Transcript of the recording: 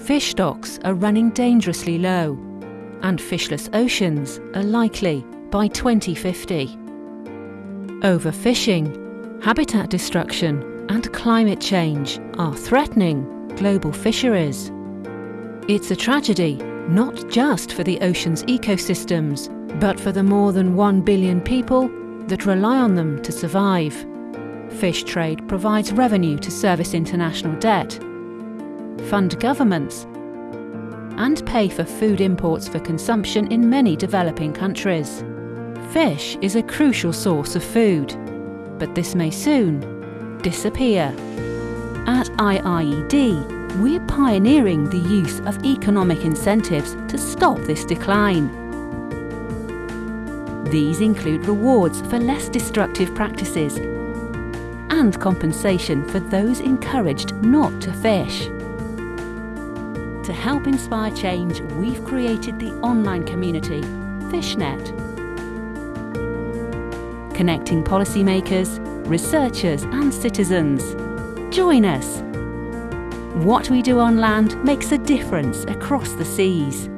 fish stocks are running dangerously low, and fishless oceans are likely by 2050. Overfishing, habitat destruction, and climate change are threatening global fisheries. It's a tragedy not just for the ocean's ecosystems, but for the more than 1 billion people that rely on them to survive. Fish trade provides revenue to service international debt, fund governments, and pay for food imports for consumption in many developing countries. Fish is a crucial source of food, but this may soon disappear. At IIED, we're pioneering the use of economic incentives to stop this decline. These include rewards for less destructive practices and compensation for those encouraged not to fish. To help inspire change, we've created the online community, FishNet. Connecting policymakers, researchers and citizens. Join us. What we do on land makes a difference across the seas.